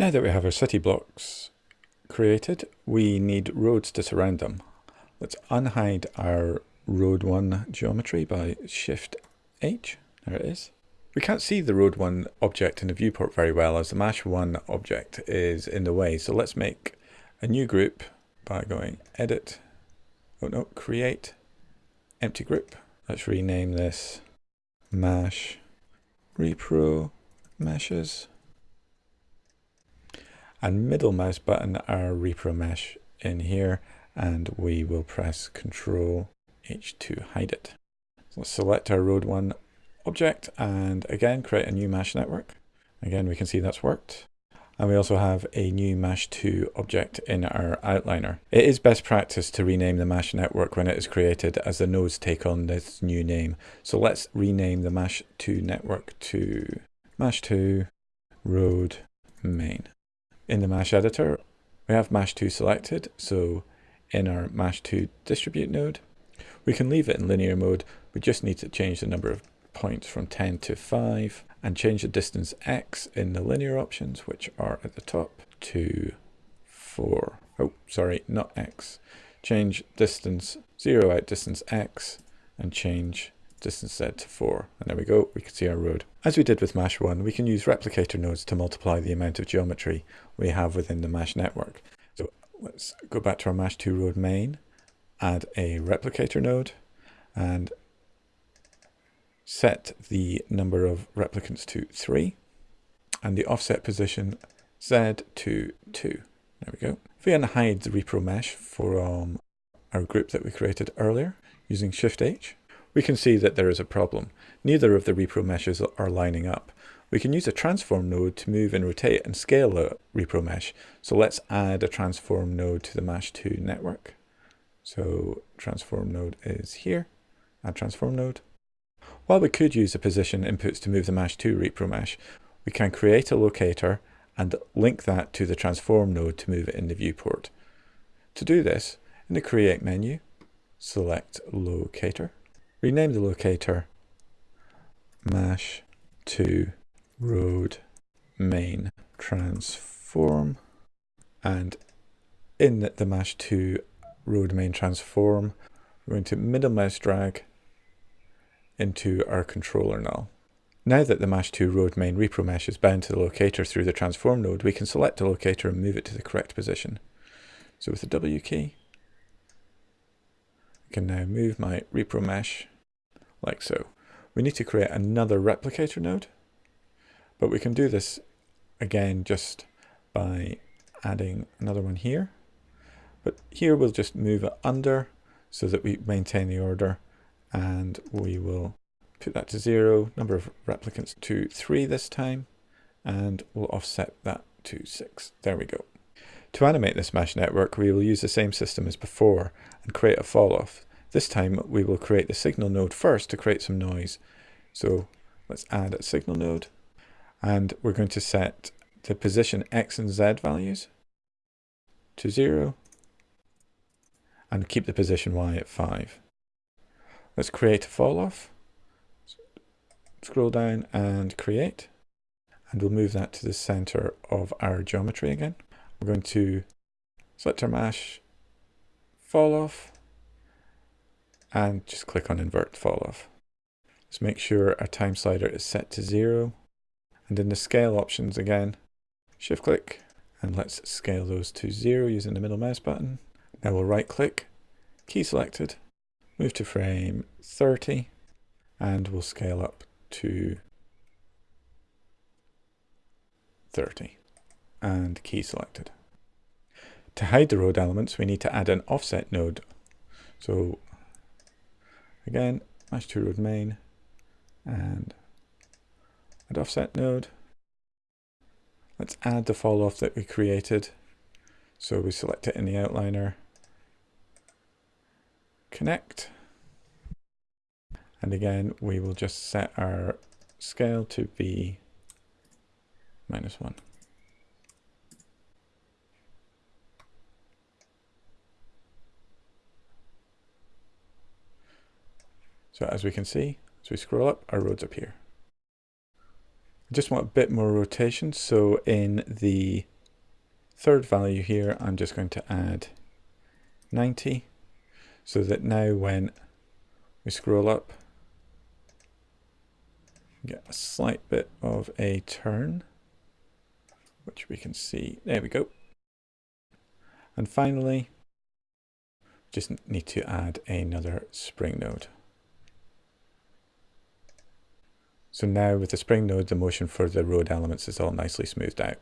Now that we have our city blocks created, we need roads to surround them. Let's unhide our road 1 geometry by Shift H. There it is. We can't see the road 1 object in the viewport very well as the MASH 1 object is in the way. So let's make a new group by going Edit, oh no, Create, Empty Group. Let's rename this MASH Repro Meshes and middle mouse button our repro mesh in here and we will press Control H to hide it. So let's select our road 1 object and again create a new MASH network. Again we can see that's worked. And we also have a new MASH 2 object in our outliner. It is best practice to rename the MASH network when it is created as the nodes take on this new name. So let's rename the MASH 2 network to MASH 2 road main. In the MASH editor, we have MASH2 selected, so in our MASH2 distribute node, we can leave it in linear mode. We just need to change the number of points from 10 to 5 and change the distance x in the linear options, which are at the top, to 4. Oh, sorry, not x. Change distance 0 out distance x and change distance z to 4. And there we go, we can see our road. As we did with MASH 1, we can use replicator nodes to multiply the amount of geometry we have within the MASH network. So let's go back to our MASH 2 road main, add a replicator node, and set the number of replicants to 3, and the offset position z to 2. There we go. If we unhide the repro mesh from our group that we created earlier using Shift H, we can see that there is a problem. Neither of the repro meshes are lining up. We can use a transform node to move and rotate and scale a repro mesh. So let's add a transform node to the MASH2 network. So transform node is here, add transform node. While we could use the position inputs to move the MASH2 repro mesh, we can create a locator and link that to the transform node to move it in the viewport. To do this, in the create menu, select locator rename the locator mash to road main transform and in the MASH2 road main transform we're going to middle mouse drag into our controller null. Now that the MASH2 road main repro mesh is bound to the locator through the transform node, we can select the locator and move it to the correct position. So with the W key, can now move my repro mesh like so. We need to create another replicator node, but we can do this again just by adding another one here. But here we'll just move it under so that we maintain the order and we will put that to zero, number of replicants to three this time, and we'll offset that to six. There we go. To animate this MASH network, we will use the same system as before and create a fall off. This time we will create the signal node first to create some noise. So let's add a signal node and we're going to set the position x and z values to 0 and keep the position y at 5. Let's create a fall off. Scroll down and create and we'll move that to the center of our geometry again. We're going to select our mesh, fall off, and just click on invert fall off. Let's make sure our time slider is set to zero. And in the scale options again, shift click and let's scale those to zero using the middle mouse button. Now we'll right click, key selected, move to frame 30 and we'll scale up to 30 and key selected. To hide the road elements, we need to add an offset node. So Again, MASH2 road main and add offset node. Let's add the fall off that we created. So we select it in the outliner, connect, and again we will just set our scale to be minus one. So as we can see, as we scroll up, our roads appear. I just want a bit more rotation. So in the third value here, I'm just going to add 90 so that now when we scroll up, get a slight bit of a turn, which we can see. There we go. And finally, just need to add another spring node. So now with the spring node, the motion for the road elements is all nicely smoothed out.